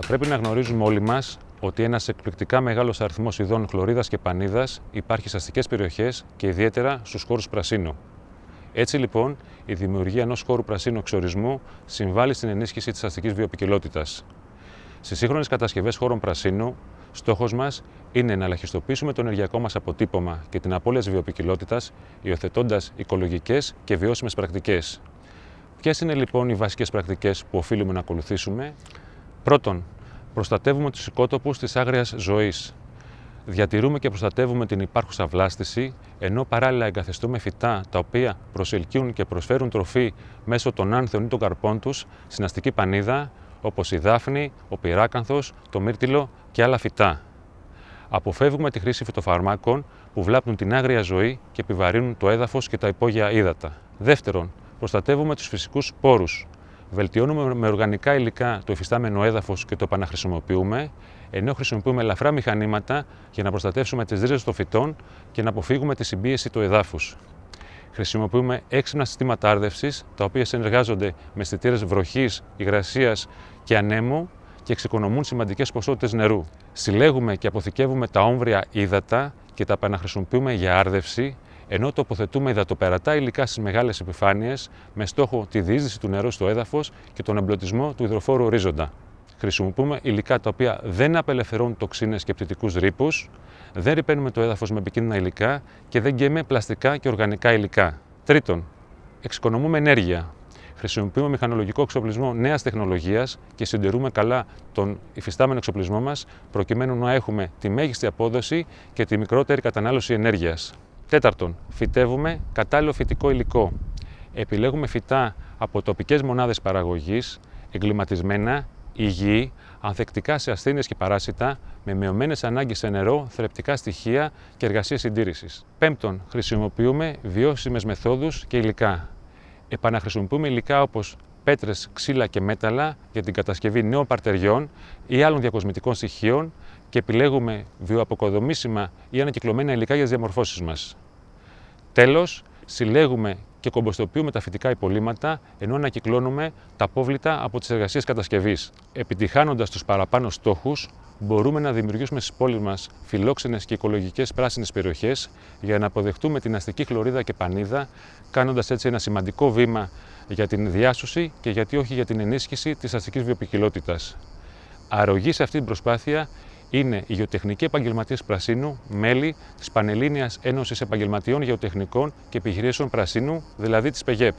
Πρέπει να γνωρίζουμε όλοι μας ότι ένας εκπληκτικά μεγάλος αριθμός ειδών χλωρίδας και πανίδας υπάρχει σε αστικές περιοχές και ιδιαίτερα στους χώρους πρασίνου. Έτσι λοιπόν, η δημιουργία ενός χώρου πρασίνου εξορισμού συμβάλλει στην ενίσχυση της αστικής βιοπικιλότητας. Στις σύγχρονες κατασκευές χώρων πρασίνου, στόχος μας είναι να ελαχιστοποιήσουμε το ενεργειακό μας αποτύπωμα και την απώλειας τη βιοπικιλότητας, υιοθετώντας οικολογικές και βιώσιμες πρακτικές. Ποιες είναι λοιπόν οι βασικές πρακτικές που οφείλουμε να ακολουθήσουμε, Πρώτον, προστατεύουμε τους οικότοπους της άγριας ζωής. Διατηρούμε και προστατεύουμε την υπάρχουσα βλάστηση, ενώ παράλληλα εγκαθιστούμε φυτά τα οποία προσελκύουν και προσφέρουν τροφή μέσω των άνθεων ή των καρπών τους στην αστική πανίδα, όπως η δάφνη, ο πυράκανθος, το μύρτιλο και άλλα φυτά. Αποφεύγουμε τη χρήση φυτοφαρμάκων που βλάπτουν την άγρια ζωή και επιβαρύνουν το έδαφος και τα υπόγεια ύδατα. Δεύτερον, προστατεύουμε τους φυσικούς πόρου. Βελτιώνουμε με οργανικά υλικά το εφιστάμενο έδαφος και το επαναχρησιμοποιούμε, ενώ χρησιμοποιούμε ελαφρά μηχανήματα για να προστατεύσουμε τις ρίζες των φυτών και να αποφύγουμε τη συμπίεση του εδάφους. Χρησιμοποιούμε έξυπνα συστήματα άρδευσης, τα οποία συνεργάζονται με αισθητήρες βροχής, υγρασίας και ανέμου και εξοικονομούν σημαντικές ποσότητες νερού. Συλλέγουμε και αποθηκεύουμε τα όμβρια ύδατα και τα επαναχρησιμοποιούμε για άρδευση, ενώ τοποθετούμε υδατοπερατά υλικά στις μεγάλες επιφάνειες με στόχο τη διείσδυση του νερού στο έδαφος και τον εμπλωτισμό του υδροφόρου ορίζοντα. Χρησιμοποιούμε υλικά τα οποία δεν απελευθερώνουν τοξίνες και πτυτικούς ρήπους, δεν ρηπαίνουμε το έδαφος με επικίνδυνα υλικά και δεν γκαίμε πλαστικά και οργανικά υλικά. Τρίτον, εξοικονομούμε ενέργεια. Χρησιμοποιούμε μηχανολογικό εξοπλισμό νέας τεχνολογίας και συντηρούμε καλά τον υφιστάμενο εξοπλισμό μας, προκειμένου να έχουμε τη μέγιστη απόδοση και τη μικρότερη κατανάλωση ενέργειας. Τέταρτον, φυτεύουμε κατάλληλο φυτικό υλικό. Επιλέγουμε φυτά από τοπικές μονάδες παραγωγής, εγκληματισμένα, υγιή, ανθεκτικά σε ασθένειες και παράσιτα, με μειωμένες ανάγκες σε νερό, θρεπτικά στοιχεία και εργασία συντήρησης. Πέμπτον, χρησιμοποιούμε βιώσιμες μεθόδους και υλικά. Επαναχρησιμοποιούμε υλικά όπως πέτρες, ξύλα και μέταλλα για την κατασκευή νέων παρτεριών ή άλλων διακοσμητικών στοιχείων και επιλέγουμε βιοαποκοδομήσιμα ή ανακυκλωμένα υλικά για τις διαμορφώσεις μας. Τέλος, συλλέγουμε και κομποστοποιούμε τα φυτικά υπολείμματα ενώ ανακυκλώνουμε τα απόβλητα από τις εργασίες κατασκευής. Επιτυχάνοντας τους παραπάνω στόχους, μπορούμε να δημιουργήσουμε στις πόλεις μας φιλόξενες και οικολογικές πράσινες περιοχές για να αποδεχτούμε την αστική χλωρίδα και πανίδα, κάνοντας έτσι ένα σημαντικό βήμα για την διάσωση και γιατί όχι για την ενίσχυση της αστικής βιοπικιλότητας. Αρρωγή σε αυτή την προσπάθεια είναι οι γεωτεχνικοί επαγγελματίες Πρασίνου, μέλη της Πανελλήνιας Ένωσης Επαγγελματιών Γεωτεχνικών και Επιχειρήσεων Πρασίνου, δηλαδή της ΠΕΓΕΠ.